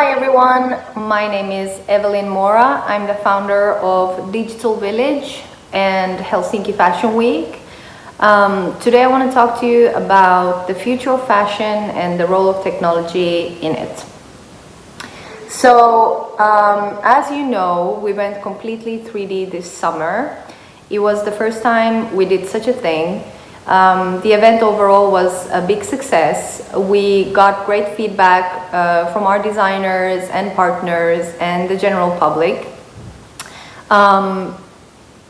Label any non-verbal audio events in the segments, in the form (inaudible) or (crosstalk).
Hi everyone, my name is Evelyn Mora. I'm the founder of Digital Village and Helsinki Fashion Week. Um, today I want to talk to you about the future of fashion and the role of technology in it. So, um, as you know, we went completely 3D this summer. It was the first time we did such a thing um, the event overall was a big success. We got great feedback uh, from our designers and partners and the general public. Um,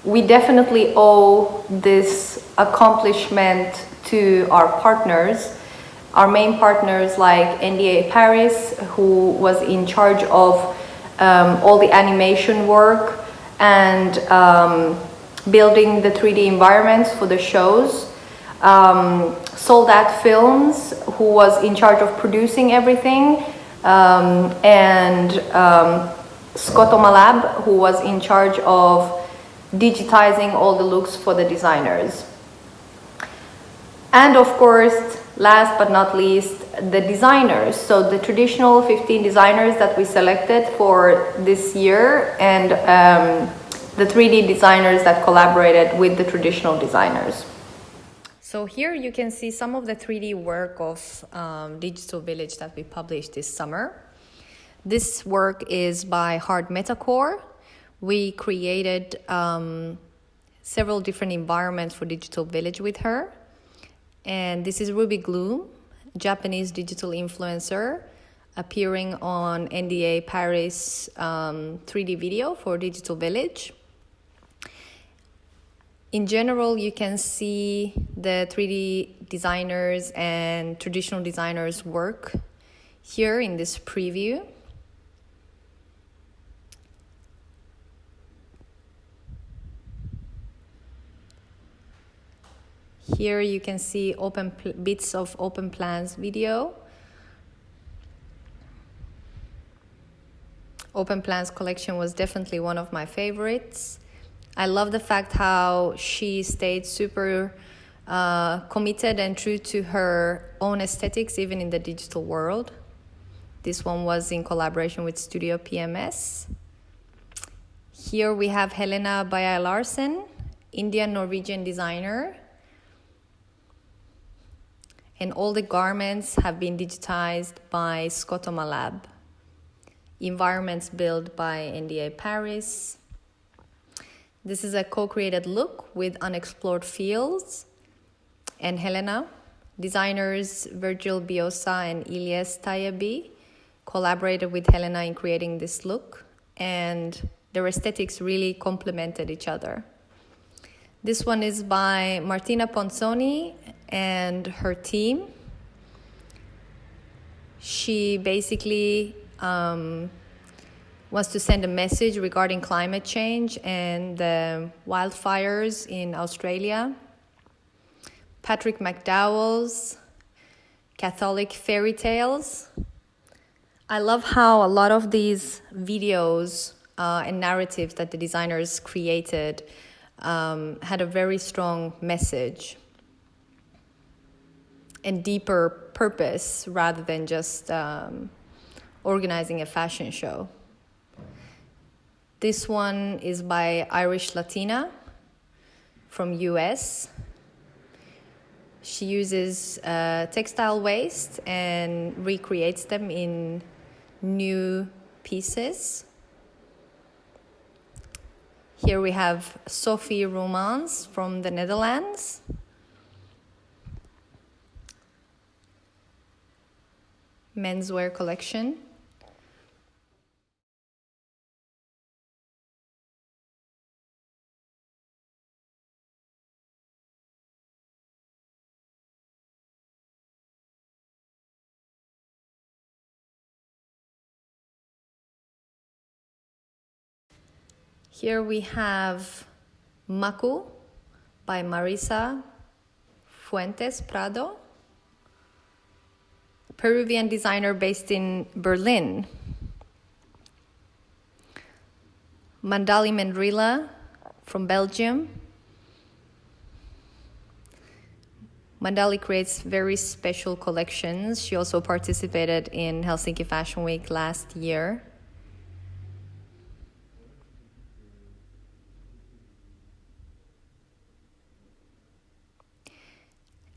we definitely owe this accomplishment to our partners, our main partners like NDA Paris, who was in charge of um, all the animation work and um, building the 3D environments for the shows um, Soldat Films, who was in charge of producing everything, um, and um, Scotomalab, who was in charge of digitizing all the looks for the designers. And of course, last but not least, the designers. So the traditional 15 designers that we selected for this year and um, the 3D designers that collaborated with the traditional designers. So here you can see some of the 3D work of um, Digital Village that we published this summer. This work is by Hard Metacore. We created um, several different environments for Digital Village with her. And this is Ruby Gloom, Japanese digital influencer, appearing on NDA Paris um, 3D video for Digital Village. In general, you can see the 3D designers and traditional designers work here in this preview. Here you can see open bits of open plans video. Open plans collection was definitely one of my favorites. I love the fact how she stayed super uh, committed and true to her own aesthetics, even in the digital world. This one was in collaboration with Studio PMS. Here we have Helena Bayer Larsen, Indian Norwegian designer. And all the garments have been digitized by Scotomalab. Environments built by NDA Paris. This is a co-created look with unexplored fields and Helena. Designers Virgil Biosa and Ilyes Tayabi collaborated with Helena in creating this look and their aesthetics really complemented each other. This one is by Martina Ponzoni and her team. She basically um, wants to send a message regarding climate change and the wildfires in Australia. Patrick McDowell's Catholic Fairy Tales. I love how a lot of these videos uh, and narratives that the designers created um, had a very strong message and deeper purpose rather than just um, organizing a fashion show. This one is by Irish Latina from US. She uses uh, textile waste and recreates them in new pieces. Here we have Sophie Romans from the Netherlands. Menswear collection. Here we have Maku by Marisa Fuentes Prado, Peruvian designer based in Berlin. Mandali Mendrilla from Belgium. Mandali creates very special collections. She also participated in Helsinki Fashion Week last year.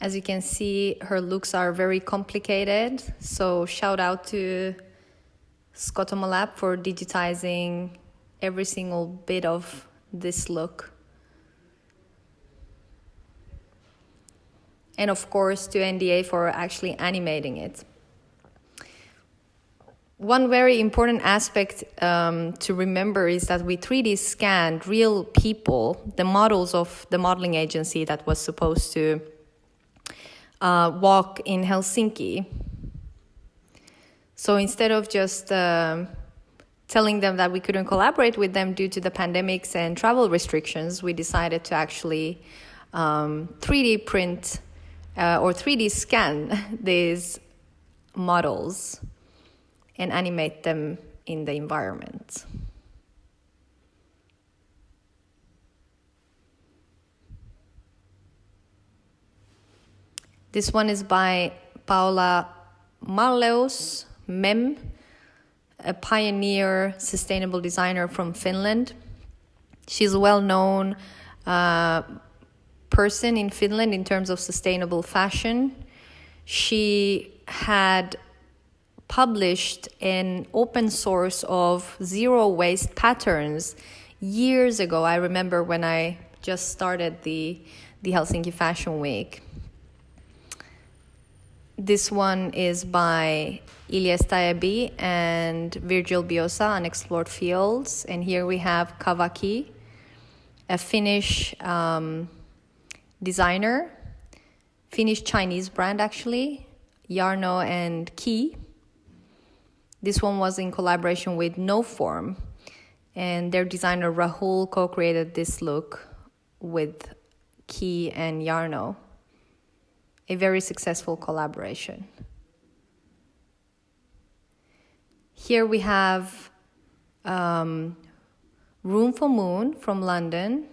As you can see, her looks are very complicated. So shout out to Scotomalab for digitizing every single bit of this look. And of course to NDA for actually animating it. One very important aspect um, to remember is that we 3D scanned real people, the models of the modeling agency that was supposed to uh, walk in Helsinki. So instead of just um, telling them that we couldn't collaborate with them due to the pandemics and travel restrictions, we decided to actually um, 3D print uh, or 3D scan (laughs) these models and animate them in the environment. This one is by Paula Malleus, Mem, a pioneer sustainable designer from Finland. She's a well known uh, person in Finland in terms of sustainable fashion. She had published an open source of zero waste patterns years ago. I remember when I just started the, the Helsinki Fashion Week. This one is by Ilyes Tayabi and Virgil Biosa, Unexplored Fields. And here we have Kavaki, a Finnish um, designer, Finnish Chinese brand actually, Yarno and Key. This one was in collaboration with No Form, and their designer Rahul co created this look with Key and Jarno a very successful collaboration. Here we have um, Room for Moon from London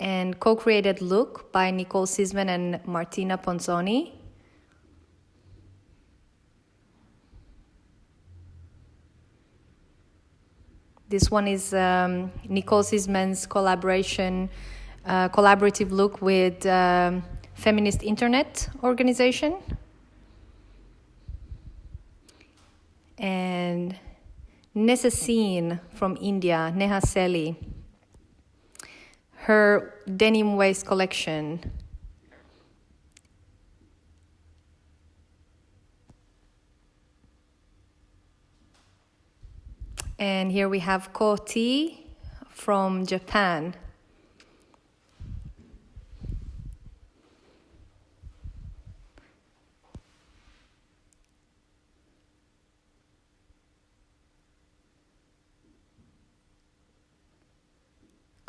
and co created Look by Nicole Sisman and Martina Ponzoni. This one is um, Nicole Sisman's collaboration, uh, collaborative look with um, feminist internet organization. And Nessa Seen from India, Neha Seli, her denim waste collection. And here we have Koti from Japan.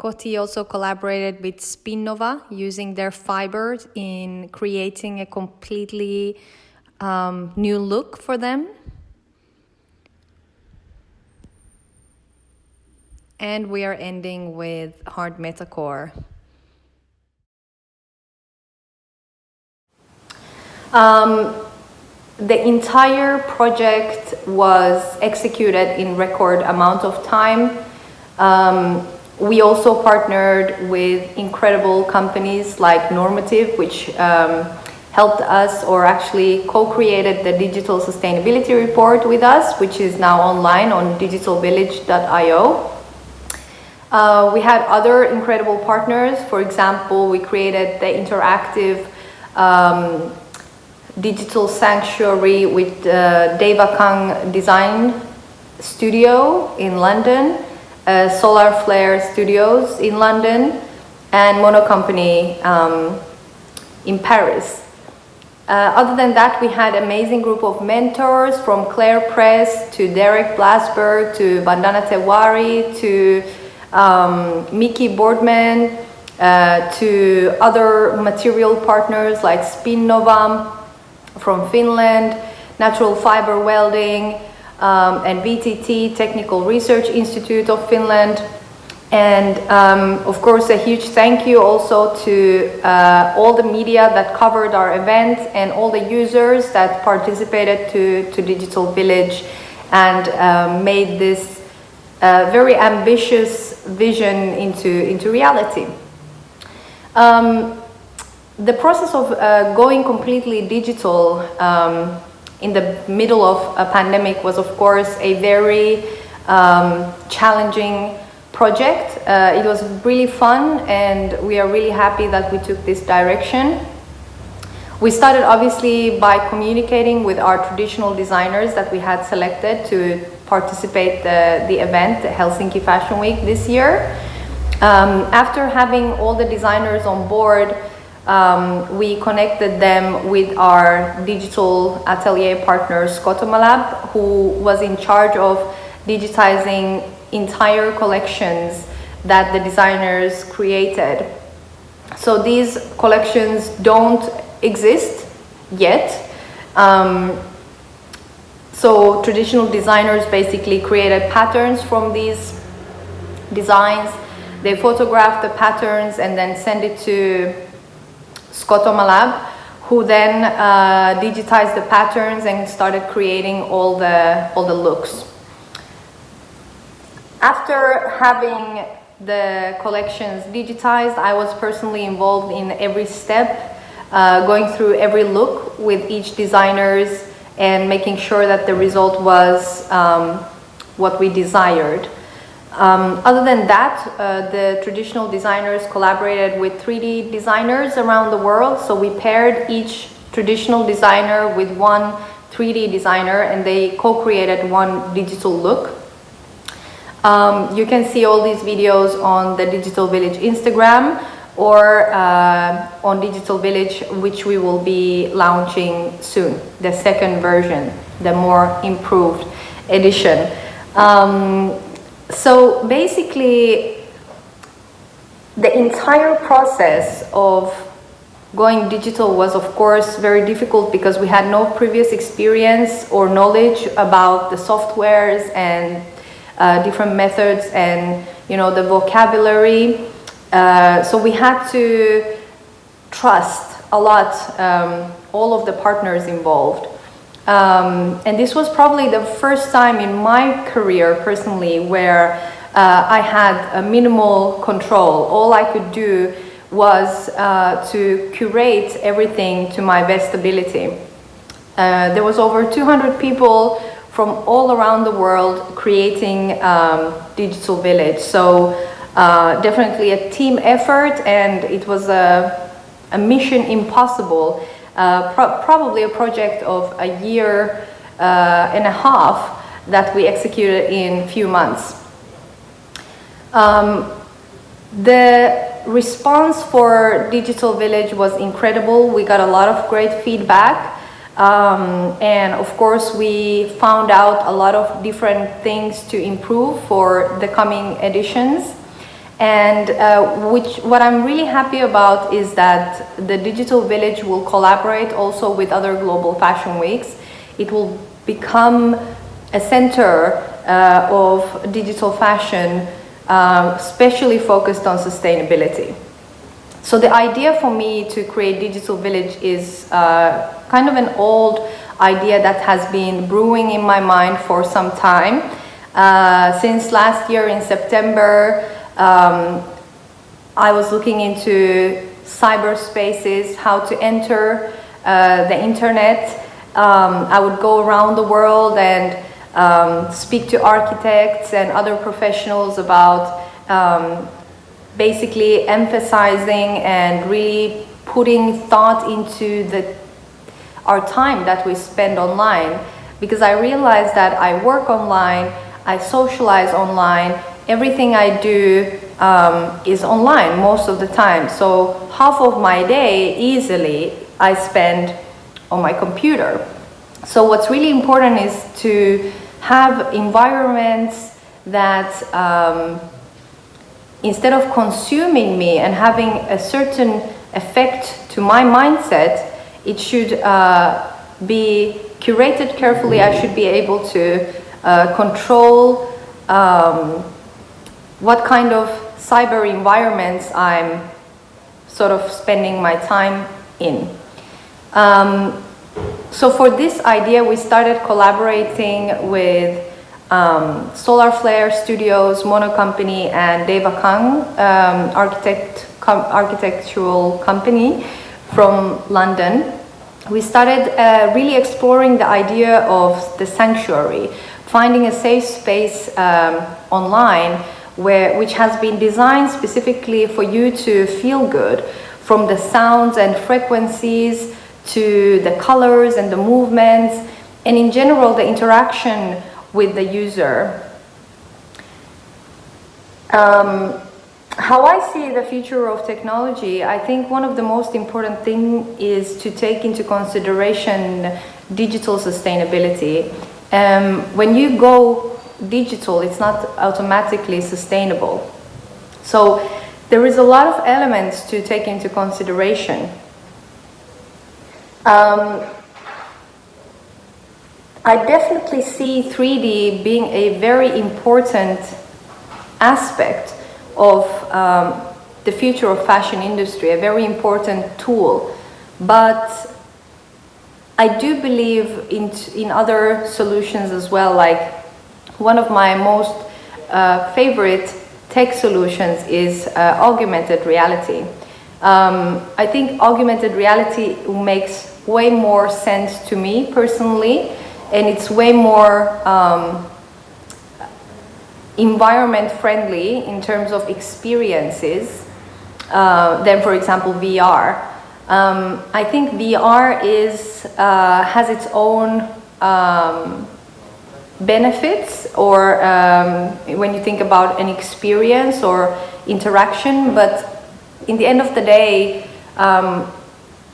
Koti also collaborated with Spinnova using their fibers in creating a completely um, new look for them. And we are ending with hard metacore. Um, the entire project was executed in record amount of time. Um, we also partnered with incredible companies like Normative, which um, helped us or actually co-created the digital sustainability report with us, which is now online on digitalvillage.io. Uh, we had other incredible partners. For example, we created the interactive um, digital sanctuary with uh, Deva Kang Design Studio in London uh, Solar Flare Studios in London and Mono Company um, in Paris. Uh, other than that, we had amazing group of mentors from Claire Press to Derek Blasberg to Vandana Tewari to um, Mickey Boardman uh, to other material partners like Spinnova from Finland, Natural Fiber Welding, um, and VTT Technical Research Institute of Finland. And um, of course, a huge thank you also to uh, all the media that covered our event and all the users that participated to, to Digital Village and uh, made this uh, very ambitious vision into, into reality. Um, the process of uh, going completely digital um, in the middle of a pandemic was of course a very um, challenging project. Uh, it was really fun and we are really happy that we took this direction. We started obviously by communicating with our traditional designers that we had selected to participate the, the event, the Helsinki Fashion Week this year. Um, after having all the designers on board, um, we connected them with our digital atelier partner Scotomalab, who was in charge of digitizing entire collections that the designers created. So these collections don't exist yet. Um, so traditional designers basically created patterns from these designs. They photographed the patterns and then send it to Scotomalab, who then uh, digitized the patterns and started creating all the, all the looks. After having the collections digitized, I was personally involved in every step, uh, going through every look with each designers and making sure that the result was um, what we desired. Um, other than that, uh, the traditional designers collaborated with 3D designers around the world. So we paired each traditional designer with one 3D designer and they co-created one digital look. Um, you can see all these videos on the Digital Village Instagram or uh, on Digital Village, which we will be launching soon, the second version, the more improved edition. Um, so basically, the entire process of going digital was of course very difficult because we had no previous experience or knowledge about the softwares and uh, different methods and you know the vocabulary. Uh, so we had to trust a lot um, all of the partners involved um, and this was probably the first time in my career personally where uh, I had a minimal control. All I could do was uh, to curate everything to my best ability. Uh, there was over 200 people from all around the world creating um, Digital Village. So uh, definitely a team effort and it was a, a mission impossible pro probably a project of a year uh, and a half that we executed in a few months. Um, the response for Digital Village was incredible. We got a lot of great feedback. Um, and of course, we found out a lot of different things to improve for the coming editions. And uh, which, what I'm really happy about is that the Digital Village will collaborate also with other global fashion weeks. It will become a center uh, of digital fashion, um, especially focused on sustainability. So the idea for me to create Digital Village is uh, kind of an old idea that has been brewing in my mind for some time. Uh, since last year in September, um, I was looking into cyberspaces, how to enter uh, the internet. Um, I would go around the world and um, speak to architects and other professionals about um, basically emphasizing and really putting thought into the, our time that we spend online because I realized that I work online, I socialize online, everything I do um, is online most of the time. So half of my day easily I spend on my computer. So what's really important is to have environments that um, instead of consuming me and having a certain effect to my mindset, it should uh, be curated carefully. I should be able to uh, control um, what kind of cyber environments I'm sort of spending my time in. Um, so for this idea, we started collaborating with um, Solar Flare Studios, Mono Company, and Deva Kang, um, architect, com architectural company from London. We started uh, really exploring the idea of the sanctuary, finding a safe space um, online where, which has been designed specifically for you to feel good from the sounds and frequencies to the colors and the movements and in general the interaction with the user. Um, how I see the future of technology, I think one of the most important thing is to take into consideration digital sustainability. Um, when you go digital, it's not automatically sustainable. So there is a lot of elements to take into consideration. Um, I definitely see 3D being a very important aspect of um, the future of fashion industry, a very important tool. But I do believe in, in other solutions as well, like one of my most uh, favorite tech solutions is uh, augmented reality. Um, I think augmented reality makes way more sense to me personally and it's way more um, environment friendly in terms of experiences uh, than for example VR. Um, I think VR is, uh, has its own um, benefits or um, when you think about an experience or interaction but in the end of the day um,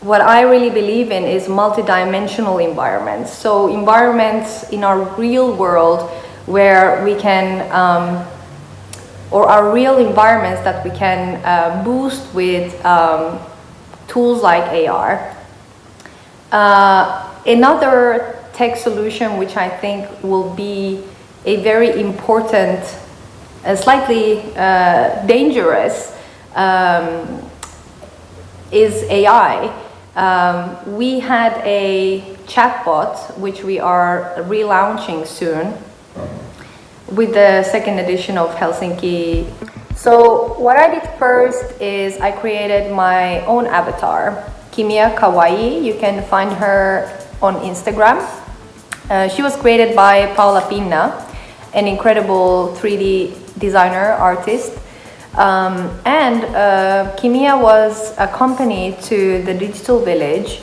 what I really believe in is multidimensional environments. So environments in our real world where we can, um, or our real environments that we can uh, boost with um, tools like AR. Uh, another tech solution which I think will be a very important, and slightly uh, dangerous um, is AI. Um, we had a chatbot, which we are relaunching soon with the second edition of Helsinki. So what I did first is I created my own avatar, Kimia Kawaii. You can find her on Instagram. Uh, she was created by Paula Pinna, an incredible 3D designer, artist. Um, and uh, Kimia was accompanied to the digital village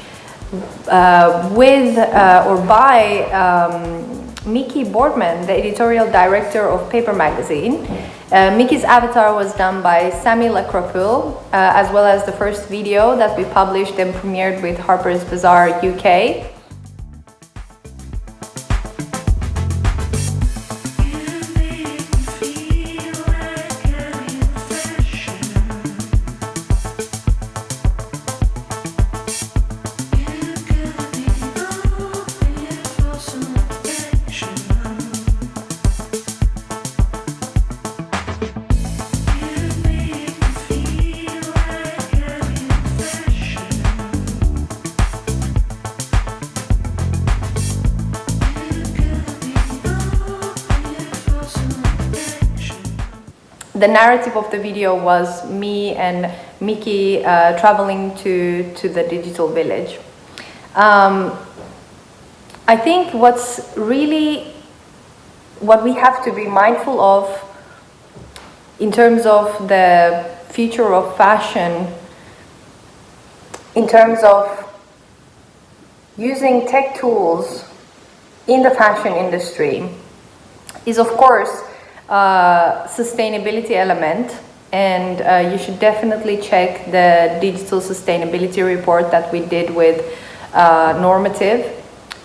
uh, with uh, or by um, Mickey Boardman, the editorial director of Paper Magazine. Uh, Mickey's avatar was done by Sami Lacropule, uh, as well as the first video that we published and premiered with Harper's Bazaar UK. The narrative of the video was me and Mickey uh, traveling to, to the digital village. Um, I think what's really, what we have to be mindful of in terms of the future of fashion, in terms of using tech tools in the fashion industry, is of course sustainability element and uh, you should definitely check the digital sustainability report that we did with uh, Normative.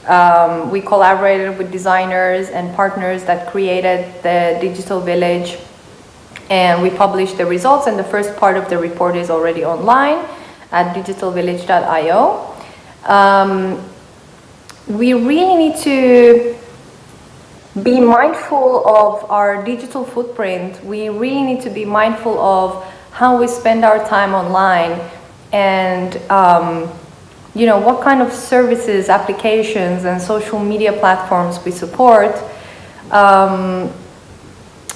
Um, we collaborated with designers and partners that created the digital village and we published the results and the first part of the report is already online at digitalvillage.io. Um, we really need to be mindful of our digital footprint. We really need to be mindful of how we spend our time online and um, you know what kind of services, applications, and social media platforms we support. Um,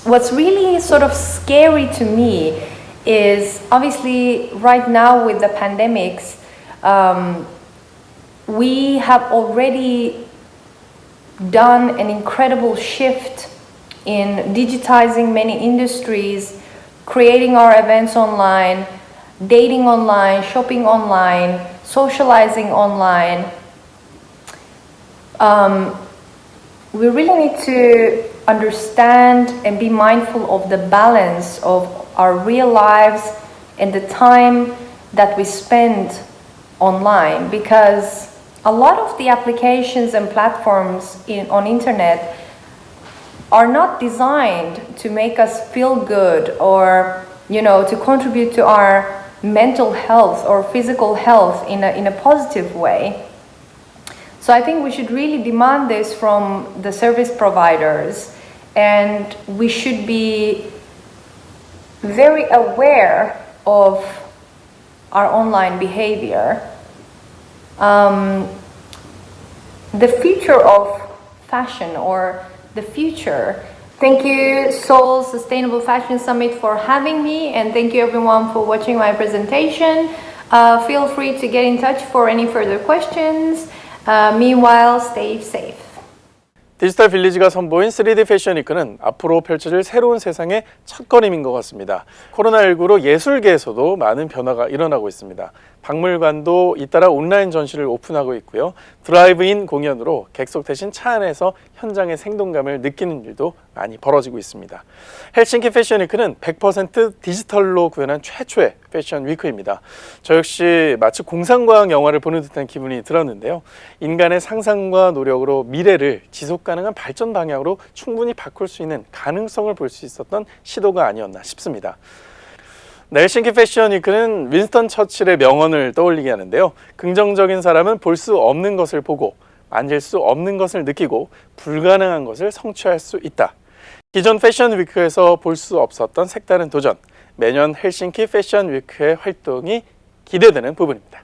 what's really sort of scary to me is obviously right now with the pandemics, um, we have already done an incredible shift in digitizing many industries, creating our events online, dating online, shopping online, socializing online. Um, we really need to understand and be mindful of the balance of our real lives and the time that we spend online because a lot of the applications and platforms in, on internet are not designed to make us feel good or you know to contribute to our mental health or physical health in a, in a positive way. So i think we should really demand this from the service providers and we should be very aware of our online behavior. Um, the future of fashion or the future. Thank you Seoul Sustainable Fashion Summit for having me and thank you everyone for watching my presentation. Uh, feel free to get in touch for any further questions. Uh, meanwhile, stay safe. 디지털 빌리지가 선보인 3D 패션 위크는 앞으로 펼쳐질 새로운 세상의 첫걸음인 것 같습니다. 코로나19로 예술계에서도 많은 변화가 일어나고 있습니다. 박물관도 잇따라 온라인 전시를 오픈하고 있고요. 드라이브인 공연으로 객석 대신 차 안에서 현장의 생동감을 느끼는 일도 많이 벌어지고 있습니다. 헬싱키 패션 위크는 100% 디지털로 구현한 최초의 패션 위크입니다. 저 역시 마치 공상과학 영화를 보는 듯한 기분이 들었는데요. 인간의 상상과 노력으로 미래를 지속 가능한 발전 방향으로 충분히 바꿀 수 있는 가능성을 볼 수 있었던 시도가 아니었나 싶습니다. 넬싱키 패션 위크는 윈스턴 처칠의 명언을 떠올리게 하는데요. 긍정적인 사람은 볼 수 없는 것을 보고 만질 수 없는 것을 느끼고 불가능한 것을 성취할 수 있다. 기존 패션 위크에서 볼 수 없었던 색다른 도전, 매년 헬싱키 패션 위크의 활동이 기대되는 부분입니다.